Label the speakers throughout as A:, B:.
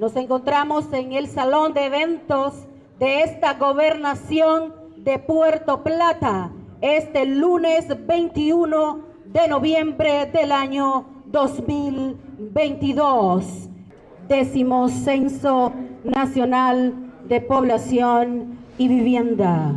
A: Nos encontramos en el salón de eventos de esta gobernación de Puerto Plata este lunes 21 de noviembre del año 2022. Décimo Censo Nacional de Población y Vivienda.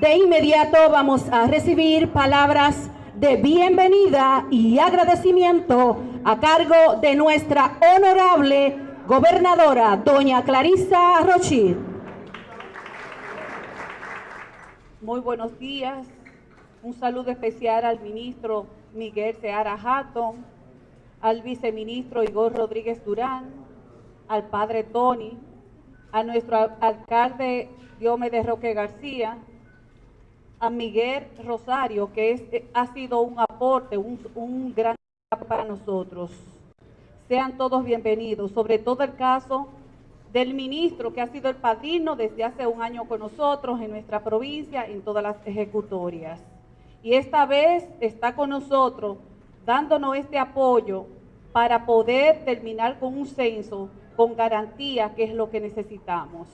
A: De inmediato vamos a recibir palabras de bienvenida y agradecimiento a cargo de nuestra honorable gobernadora, doña Clarisa Rochir.
B: Muy buenos días. Un saludo especial al ministro Miguel Seara Hatton, al viceministro Igor Rodríguez Durán, al padre Tony, a nuestro alcalde Diomedes Roque García, a Miguel Rosario, que es, eh, ha sido un aporte, un, un gran para nosotros. Sean todos bienvenidos, sobre todo el caso del ministro que ha sido el padrino desde hace un año con nosotros en nuestra provincia, en todas las ejecutorias. Y esta vez está con nosotros dándonos este apoyo para poder terminar con un censo con garantía, que es lo que necesitamos.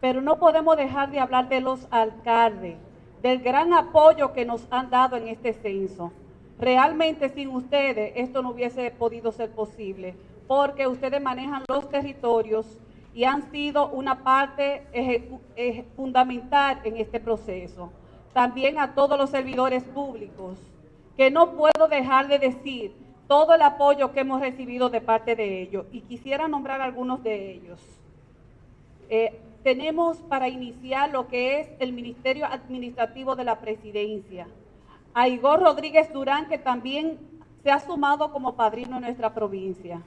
B: Pero no podemos dejar de hablar de los alcaldes, del gran apoyo que nos han dado en este censo. Realmente sin ustedes esto no hubiese podido ser posible, porque ustedes manejan los territorios y han sido una parte fundamental en este proceso. También a todos los servidores públicos, que no puedo dejar de decir todo el apoyo que hemos recibido de parte de ellos y quisiera nombrar algunos de ellos. Eh, tenemos para iniciar lo que es el Ministerio Administrativo de la Presidencia. A Igor Rodríguez Durán, que también se ha sumado como padrino en nuestra provincia.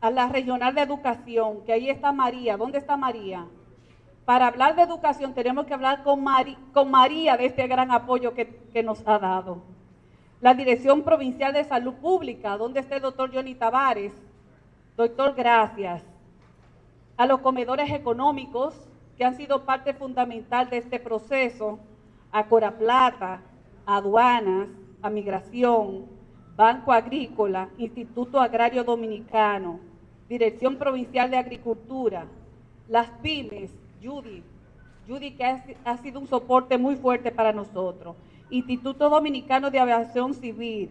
B: A la Regional de Educación, que ahí está María. ¿Dónde está María? Para hablar de educación tenemos que hablar con, María de este gran apoyo que, que nos ha dado. La Dirección Provincial de Salud Pública, ¿dónde está el doctor Johnny Tavares? Doctor, gracias a los comedores económicos que han sido parte fundamental de este proceso, a Coraplata, a aduanas, a migración, Banco Agrícola, Instituto Agrario Dominicano, Dirección Provincial de Agricultura, las pymes, Judy, Judy que ha, ha sido un soporte muy fuerte para nosotros, Instituto Dominicano de Aviación Civil,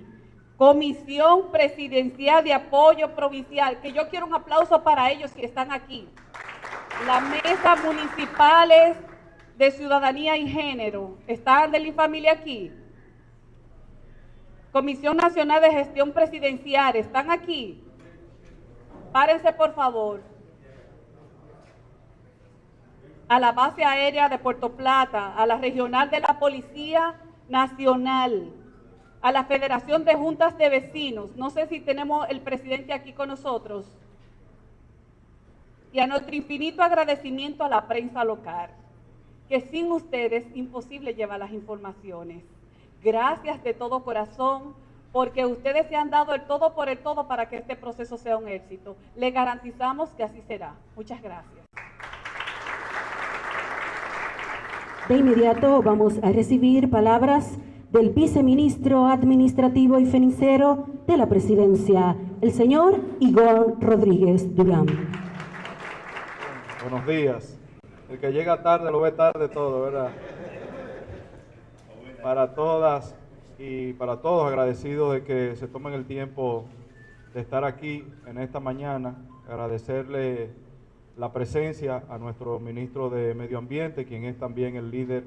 B: Comisión Presidencial de Apoyo Provincial, que yo quiero un aplauso para ellos que están aquí. Las mesas municipales de Ciudadanía y Género, ¿están de la familia aquí? Comisión Nacional de Gestión Presidencial, ¿están aquí? Párense, por favor. A la base aérea de Puerto Plata, a la regional de la Policía Nacional, a la Federación de Juntas de Vecinos. No sé si tenemos el presidente aquí con nosotros. Y a nuestro infinito agradecimiento a la prensa local, que sin ustedes imposible llevar las informaciones. Gracias de todo corazón, porque ustedes se han dado el todo por el todo para que este proceso sea un éxito. Le garantizamos que así será. Muchas gracias.
A: De inmediato vamos a recibir palabras del viceministro administrativo y financiero de la presidencia, el señor Igor Rodríguez Durán.
C: Buenos días. El que llega tarde lo ve tarde todo, ¿verdad? Para todas y para todos agradecidos de que se tomen el tiempo de estar aquí en esta mañana, agradecerle la presencia a nuestro ministro de Medio Ambiente, quien es también el líder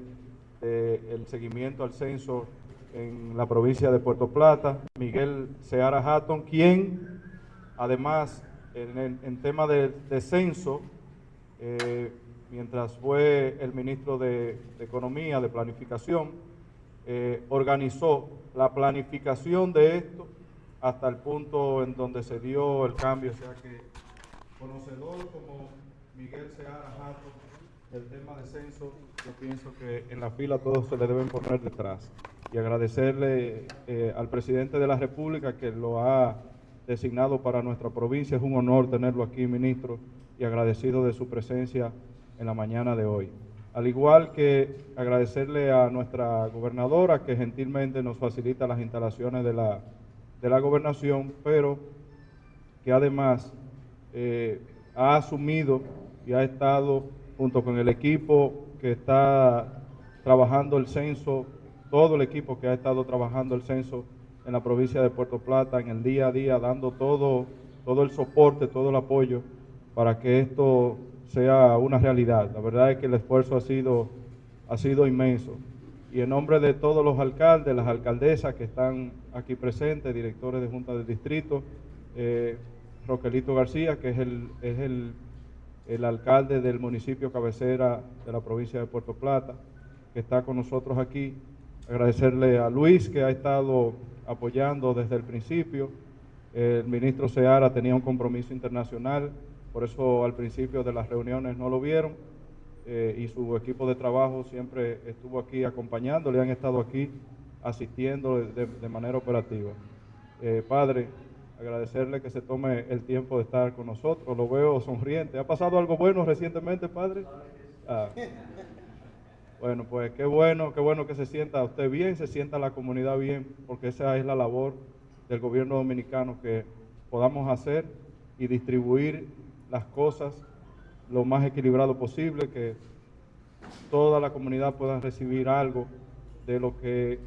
C: el seguimiento al censo en la provincia de Puerto Plata, Miguel Seara Hatton, quien además en, tema de, censo, eh, mientras fue el ministro de, Economía, de Planificación, eh, organizó la planificación de esto hasta el punto en donde se dio el cambio, o sea que conocedor como Miguel Seara Hatton el tema de censo, yo pienso que en la fila todos se le deben poner detrás. Y agradecerle eh, al presidente de la República que lo ha designado para nuestra provincia. Es un honor tenerlo aquí, ministro, y agradecido de su presencia en la mañana de hoy. Al igual que agradecerle a nuestra gobernadora que gentilmente nos facilita las instalaciones de la, de la gobernación, pero que además eh, ha asumido y ha estado junto con el equipo que está trabajando el censo, todo el equipo que ha estado trabajando el censo en la provincia de Puerto Plata, en el día a día, dando todo, todo el soporte, todo el apoyo para que esto sea una realidad. La verdad es que el esfuerzo ha sido, ha sido inmenso. Y en nombre de todos los alcaldes, las alcaldesas que están aquí presentes, directores de Junta de Distrito, eh, Roquelito García, que es el, es el, el alcalde del municipio cabecera de la provincia de Puerto Plata, que está con nosotros aquí. Agradecerle a Luis, que ha estado apoyando desde el principio. El ministro Seara tenía un compromiso internacional, por eso al principio de las reuniones no lo vieron. Eh, y su equipo de trabajo siempre estuvo aquí acompañándole, han estado aquí asistiendo de, manera operativa. Eh, padre, agradecerle que se tome el tiempo de estar con nosotros, lo veo sonriente. ¿Ha pasado algo bueno recientemente, padre? Ah. Bueno, pues qué bueno, qué bueno que se sienta usted bien, se sienta la comunidad bien, porque esa es la labor del gobierno dominicano, que podamos hacer y distribuir las cosas lo más equilibrado posible, que toda la comunidad pueda recibir algo de lo que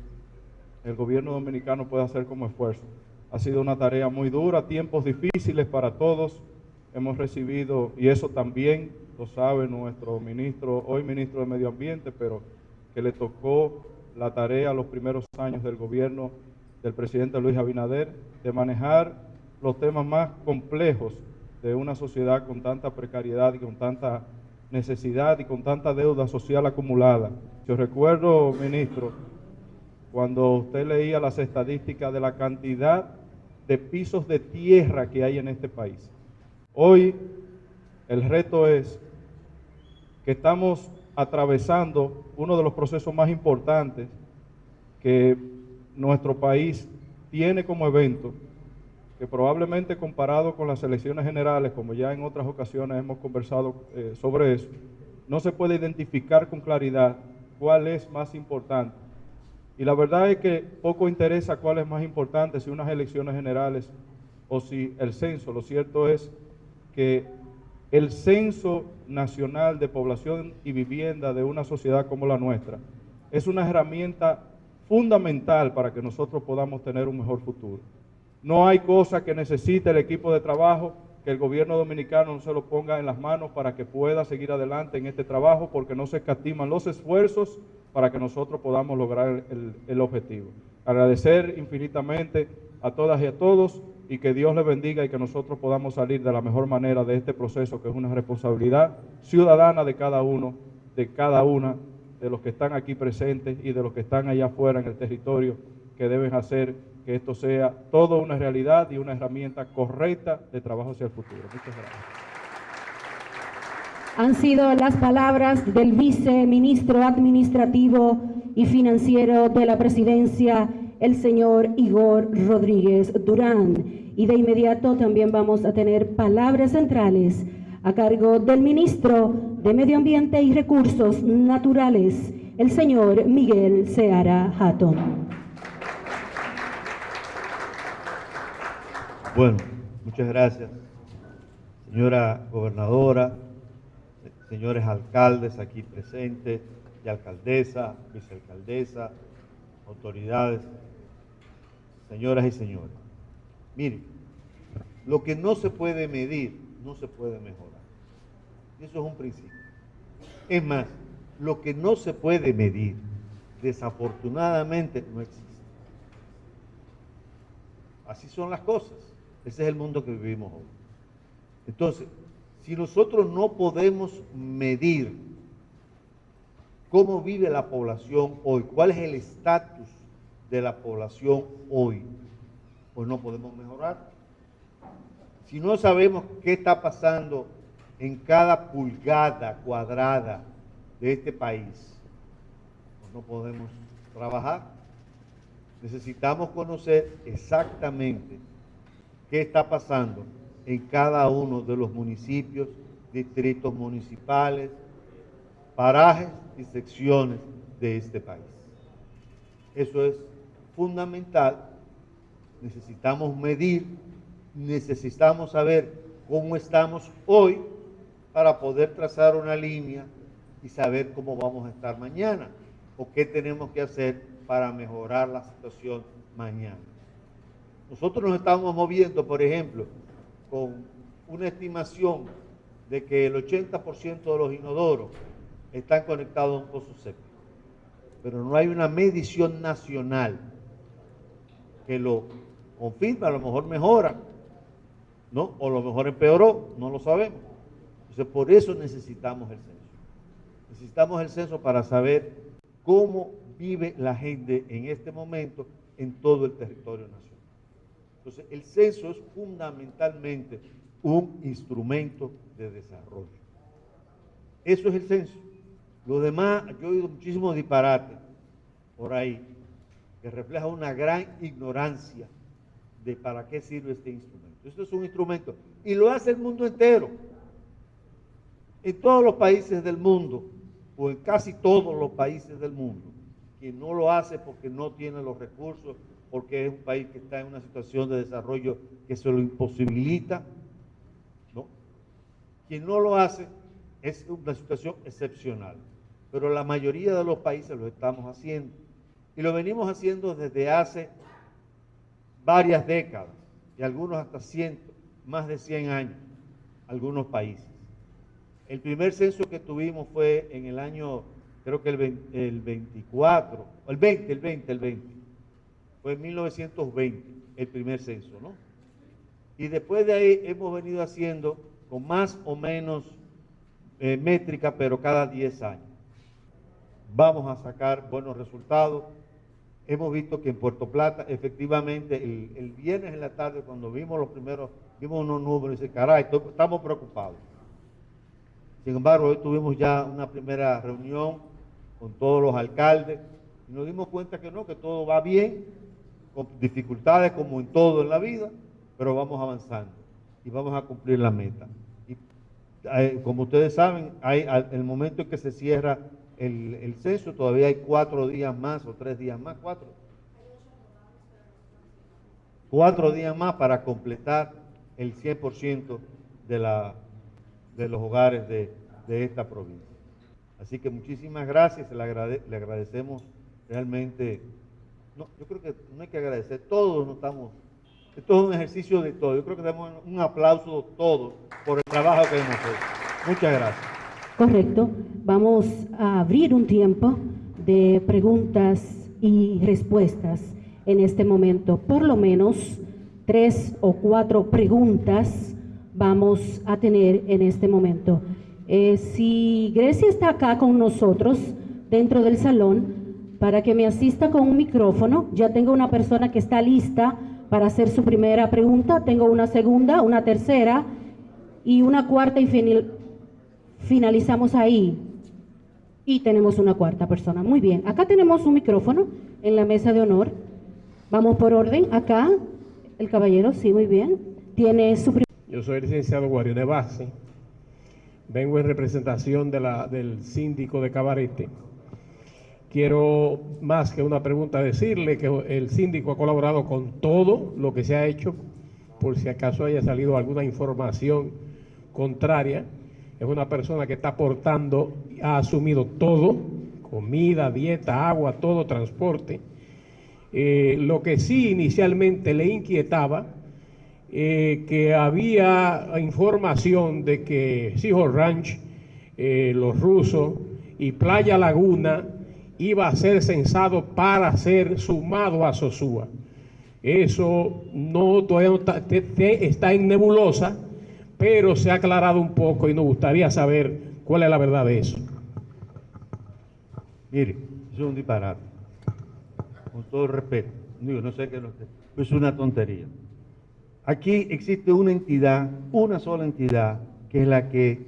C: el gobierno dominicano puede hacer como esfuerzo. Ha sido una tarea muy dura, tiempos difíciles para todos. Hemos recibido, y eso también lo sabe nuestro ministro, hoy ministro de Medio Ambiente, pero que le tocó la tarea los primeros años del gobierno del presidente Luis Abinader de manejar los temas más complejos de una sociedad con tanta precariedad y con tanta necesidad y con tanta deuda social acumulada. Yo recuerdo, ministro, cuando usted leía las estadísticas de la cantidad de pisos de tierra que hay en este país. Hoy el reto es que estamos atravesando uno de los procesos más importantes que nuestro país tiene como evento, que probablemente comparado con las elecciones generales, como ya en otras ocasiones hemos conversado eh, sobre eso, no se puede identificar con claridad cuál es más importante. Y la verdad es que poco interesa cuál es más importante, si unas elecciones generales o si el censo. Lo cierto es que el censo nacional de población y vivienda de una sociedad como la nuestra es una herramienta fundamental para que nosotros podamos tener un mejor futuro. No hay cosa que necesite el equipo de trabajo que el gobierno dominicano no se lo ponga en las manos para que pueda seguir adelante en este trabajo porque no se escatiman los esfuerzos para que nosotros podamos lograr el, el objetivo. Agradecer infinitamente a todas y a todos y que Dios les bendiga y que nosotros podamos salir de la mejor manera de este proceso que es una responsabilidad ciudadana de cada uno, de cada una de los que están aquí presentes y de los que están allá afuera en el territorio que deben hacer que esto sea todo una realidad y una herramienta correcta de trabajo hacia el futuro. Muchas gracias.
A: Han sido las palabras del viceministro administrativo y financiero de la presidencia, el señor Igor Rodríguez Durán. Y de inmediato también vamos a tener palabras centrales a cargo del ministro de Medio Ambiente y Recursos Naturales, el señor Miguel Seara Hatton.
D: Bueno, muchas gracias. Señora gobernadora, señores alcaldes aquí presentes, y alcaldesa, vicealcaldesa, autoridades, señoras y señores. Miren, lo que no se puede medir, no se puede mejorar. Eso es un principio. Es más, lo que no se puede medir, desafortunadamente no existe. Así son las cosas. Ese es el mundo que vivimos hoy. Entonces, si nosotros no podemos medir cómo vive la población hoy, cuál es el estatus de la población hoy, pues no podemos mejorar. Si no sabemos qué está pasando en cada pulgada cuadrada de este país, pues no podemos trabajar. Necesitamos conocer exactamente qué está pasando en cada uno de los municipios, distritos municipales, parajes y secciones de este país. Eso es fundamental necesitamos medir, necesitamos saber cómo estamos hoy para poder trazar una línea y saber cómo vamos a estar mañana o qué tenemos que hacer para mejorar la situación mañana. Nosotros nos estamos moviendo, por ejemplo, con una estimación de que el 80% de los inodoros están conectados a un pozo séptico, pero no hay una medición nacional que lo confirme, a lo mejor mejora, ¿no? O a lo mejor empeoró, no lo sabemos. Entonces, por eso necesitamos el censo. Necesitamos el censo para saber cómo vive la gente en este momento en todo el territorio nacional. Entonces, el censo es fundamentalmente un instrumento de desarrollo. Eso es el censo. Lo demás, yo he oído muchísimos disparates por ahí que refleja una gran ignorancia de para qué sirve este instrumento. Esto es un instrumento y lo hace el mundo entero. En todos los países del mundo, o en casi todos los países del mundo, quien no lo hace porque no tiene los recursos, porque es un país que está en una situación de desarrollo que se lo imposibilita, ¿no? Quien no lo hace es una situación excepcional, pero la mayoría de los países lo estamos haciendo y lo venimos haciendo desde hace varias décadas y algunos hasta cientos, más de 100 años, algunos países. El primer censo que tuvimos fue en el año, creo que el, 24, el 20, el 20, el 20. Fue en 1920 el primer censo, ¿no? Y después de ahí hemos venido haciendo con más o menos eh, métrica, pero cada 10 años. Vamos a sacar buenos resultados hemos visto que en Puerto Plata, efectivamente, el, viernes en la tarde, cuando vimos los primeros, vimos unos números y dice, caray, estamos preocupados. Sin embargo, hoy tuvimos ya una primera reunión con todos los alcaldes y nos dimos cuenta que no, que todo va bien, dificultades como en todo en la vida, pero vamos avanzando y vamos a cumplir la meta. Y eh, como ustedes saben, hay el momento en que se cierra el, censo, todavía hay cuatro días más o tres días más, cuatro. Cuatro días más para completar el 100% de, la, de los hogares de, esta provincia. Así que muchísimas gracias, le, agradecemos realmente. No, yo creo que no hay que agradecer, todos no estamos. Esto es un ejercicio de todo. Yo creo que damos un aplauso todos por el trabajo que hemos hecho. Muchas gracias.
A: Correcto. Vamos a abrir un tiempo de preguntas y respuestas en este momento. Por lo menos tres o cuatro preguntas vamos a tener en este momento. Eh, si Grecia está acá con nosotros dentro del salón, para que me asista con un micrófono, ya tengo una persona que está lista para hacer su primera pregunta, tengo una segunda, una tercera y una cuarta y final, finalizamos ahí y tenemos una cuarta persona. Muy bien, acá tenemos un micrófono en la mesa de honor. Vamos por orden. Acá, el caballero, sí, muy bien. Tiene su
E: Yo soy el licenciado Guarione Base. Vengo en representación de del síndico de Cabarete. Quiero, más que una pregunta, decirle que el síndico ha colaborado con todo lo que se ha hecho, por si acaso haya salido alguna información contraria es una persona que está aportando, ha asumido todo, comida, dieta, agua, todo, transporte. Eh, lo que sí inicialmente le inquietaba, eh, que había información de que Sijo Ranch, eh, los rusos y Playa Laguna iba a ser censado para ser sumado a Sosúa. Eso no todavía está en nebulosa, pero se ha aclarado un poco y nos gustaría saber cuál es la verdad de eso.
D: Mire, es un disparate. Con todo respeto. Digo, no sé qué es una tontería. Aquí existe una entidad, una sola entidad, que es la que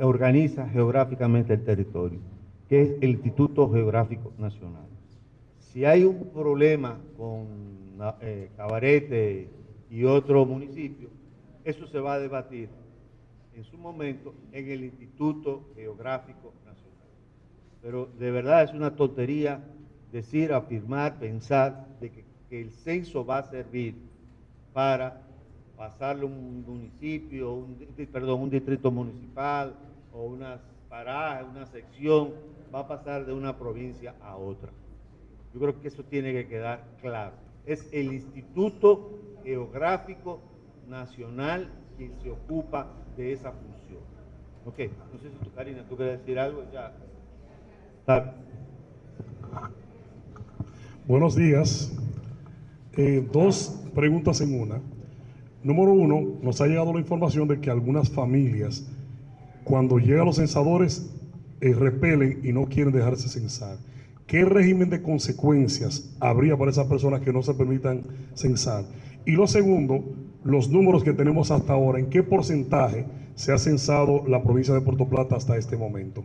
D: organiza geográficamente el territorio, que es el Instituto Geográfico Nacional. Si hay un problema con eh, Cabarete y otro municipio, eso se va a debatir en su momento en el Instituto Geográfico Nacional. Pero de verdad es una tontería decir, afirmar, pensar de que, que el censo va a servir para pasarle un municipio, un, perdón, un distrito municipal o unas paradas, una sección, va a pasar de una provincia a otra. Yo creo que eso tiene que quedar claro. Es el Instituto Geográfico Nacional quien se ocupa de esa función. Ok, no sé si tú, Karina, tú quieres decir algo, ya.
F: Buenos días. Eh, dos preguntas en una. Número uno, nos ha llegado la información de que algunas familias, cuando llegan los censadores, eh, repelen y no quieren dejarse censar. ¿Qué régimen de consecuencias habría para esas personas que no se permitan censar? Y lo segundo, los números que tenemos hasta ahora, ¿en qué porcentaje se ha censado la provincia de Puerto Plata hasta este momento?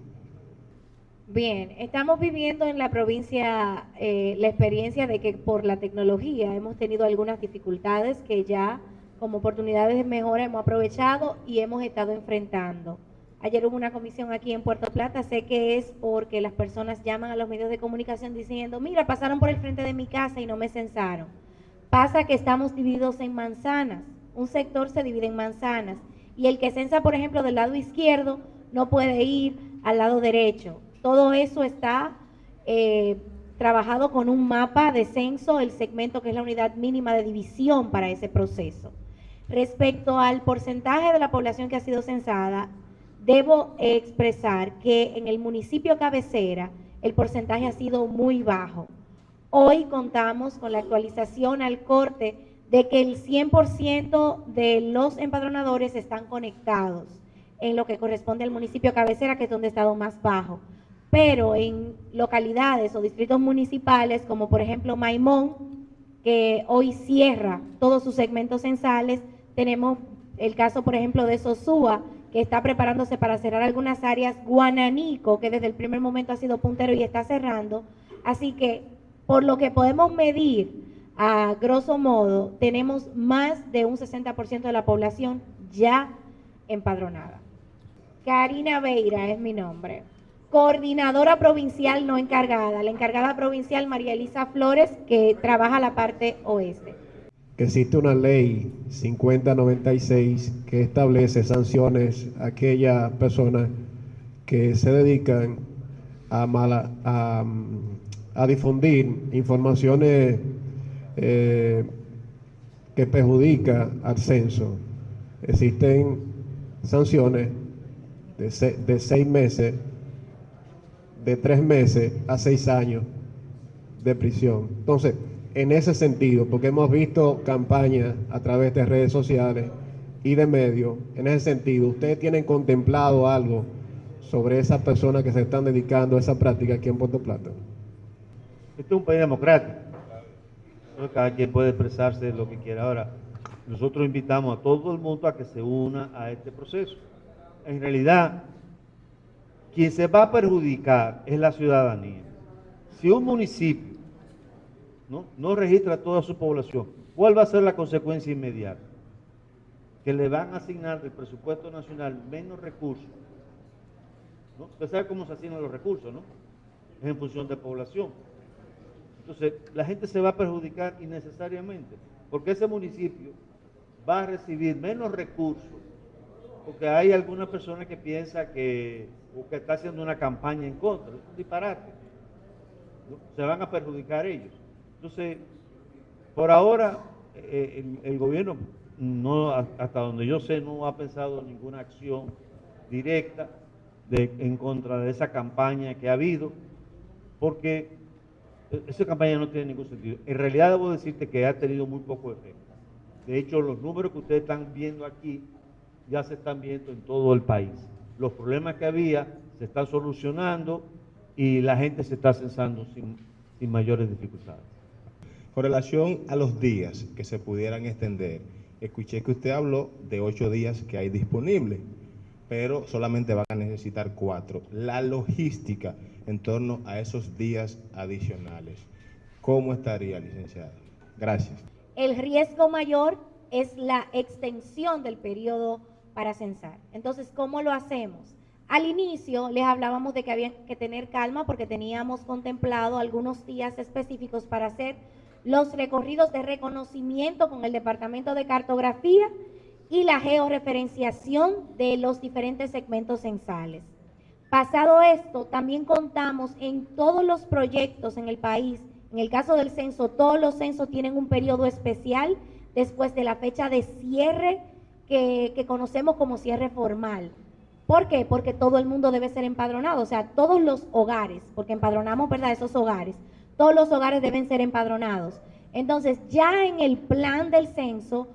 G: Bien, estamos viviendo en la provincia eh, la experiencia de que por la tecnología hemos tenido algunas dificultades que ya como oportunidades de mejora hemos aprovechado y hemos estado enfrentando. Ayer hubo una comisión aquí en Puerto Plata, sé que es porque las personas llaman a los medios de comunicación diciendo, mira, pasaron por el frente de mi casa y no me censaron. Pasa que estamos divididos en manzanas, un sector se divide en manzanas y el que censa, por ejemplo, del lado izquierdo no puede ir al lado derecho. Todo eso está eh, trabajado con un mapa de censo, el segmento que es la unidad mínima de división para ese proceso. Respecto al porcentaje de la población que ha sido censada, debo expresar que en el municipio cabecera el porcentaje ha sido muy bajo. Hoy contamos con la actualización al corte de que el 100% de los empadronadores están conectados en lo que corresponde al municipio cabecera, que es donde ha estado más bajo. Pero en localidades o distritos municipales, como por ejemplo Maimón, que hoy cierra todos sus segmentos censales, tenemos el caso, por ejemplo, de Sosúa, está preparándose para cerrar algunas áreas, Guananico, que desde el primer momento ha sido puntero y está cerrando. Así que, por lo que podemos medir, a grosso modo, tenemos más de un 60% de la población ya empadronada. Karina Veira es mi nombre. Coordinadora provincial no encargada. La encargada provincial María Elisa Flores, que trabaja la parte oeste
E: que existe una ley 5096 que establece sanciones a aquellas personas que se dedican a, mala, a, difundir informaciones eh, que perjudican al censo. Existen sanciones de seis meses, de tres meses a seis años de prisión. Entonces, en ese sentido, porque hemos visto campañas a través de redes sociales y de medios, en ese sentido, ¿ustedes tienen contemplado algo sobre esas personas que se están dedicando a esa práctica aquí en Puerto Plata?
D: Este es un país democrático. Cada quien puede expresarse lo que quiera. Ahora, nosotros invitamos a todo el mundo a que se una a este proceso. En realidad, quien se va a perjudicar es la ciudadanía. Si un municipio ¿no? registra a toda su población, ¿cuál va a ser la consecuencia inmediata? Que le van a asignar del presupuesto nacional menos recursos. ¿no? Usted sabe cómo se asignan los recursos, ¿no? Es en función de población. Entonces, la gente se va a perjudicar innecesariamente, porque ese municipio va a recibir menos recursos, porque hay alguna persona que piensa que, o que está haciendo una campaña en contra, es un disparate. Se van a perjudicar ellos. Entonces, por ahora, eh, el, gobierno, no, hasta donde yo sé, no ha pensado ninguna acción directa en contra de esa campaña que ha habido, porque esa campaña no tiene ningún sentido. En realidad debo decirte que ha tenido muy poco efecto. De hecho, los números que ustedes están viendo aquí ya se están viendo en todo el país. Los problemas que había se están solucionando y la gente se está censando sin mayores dificultades.
H: Con relación a los días que se pudieran extender, escuché que usted habló de ocho días que hay disponibles, pero solamente van a necesitar cuatro. La logística en torno a esos días adicionales, ¿cómo estaría, licenciada? Gracias.
G: El riesgo mayor es la extensión del periodo para censar. Entonces, ¿cómo lo hacemos? Al inicio les hablábamos de que había que tener calma porque teníamos contemplado algunos días específicos para hacer los recorridos de reconocimiento con el Departamento de Cartografía y la georreferenciación de los diferentes segmentos censales. Pasado esto, también contamos en todos los proyectos en el país, en el caso del censo, todos los censos tienen un periodo especial después de la fecha de cierre que, que conocemos como cierre formal. ¿Por qué? Porque todo el mundo debe ser empadronado, o sea, todos los hogares, porque empadronamos, ¿verdad?, esos hogares todos los hogares deben ser empadronados. Entonces, ya en el plan del censo,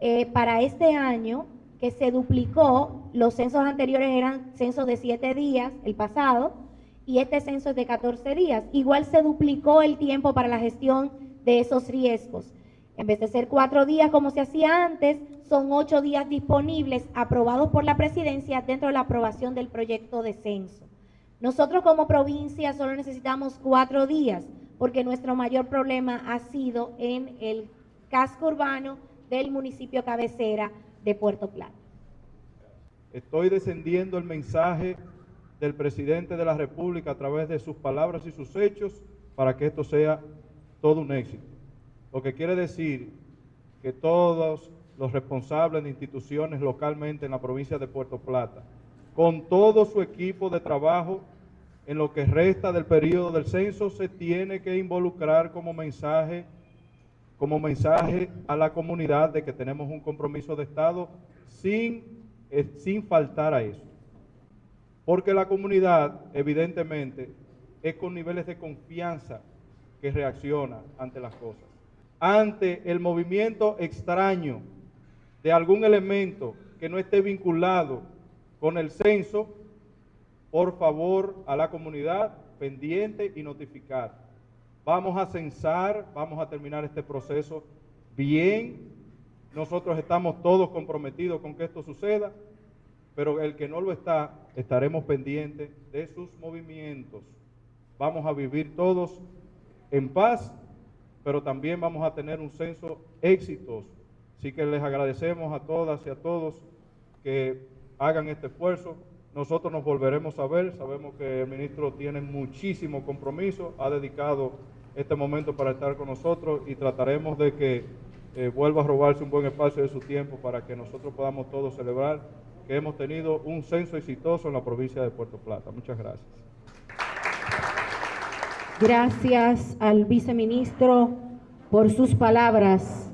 G: eh, para este año, que se duplicó, los censos anteriores eran censos de siete días, el pasado, y este censo es de 14 días. Igual se duplicó el tiempo para la gestión de esos riesgos. En vez de ser cuatro días como se hacía antes, son ocho días disponibles aprobados por la presidencia dentro de la aprobación del proyecto de censo. Nosotros como provincia solo necesitamos cuatro días porque nuestro mayor problema ha sido en el casco urbano del municipio cabecera de Puerto Plata.
C: Estoy descendiendo el mensaje del presidente de la República a través de sus palabras y sus hechos para que esto sea todo un éxito. Lo que quiere decir que todos los responsables de instituciones localmente en la provincia de Puerto Plata, con todo su equipo de trabajo, en lo que resta del periodo del censo se tiene que involucrar como mensaje, como mensaje a la comunidad de que tenemos un compromiso de Estado sin, eh, sin faltar a eso. Porque la comunidad, evidentemente, es con niveles de confianza que reacciona ante las cosas. Ante el movimiento extraño de algún elemento que no esté vinculado con el censo, por favor, a la comunidad pendiente y notificar. Vamos a censar, vamos a terminar este proceso bien. Nosotros estamos todos comprometidos con que esto suceda, pero el que no lo está, estaremos pendientes de sus movimientos. Vamos a vivir todos en paz, pero también vamos a tener un censo exitoso. Así que les agradecemos a todas y a todos que hagan este esfuerzo. Nosotros nos volveremos a ver, sabemos que el ministro tiene muchísimo compromiso, ha dedicado este momento para estar con nosotros y trataremos de que eh, vuelva a robarse un buen espacio de su tiempo para que nosotros podamos todos celebrar que hemos tenido un censo exitoso en la provincia de Puerto Plata. Muchas gracias.
A: Gracias al viceministro por sus palabras.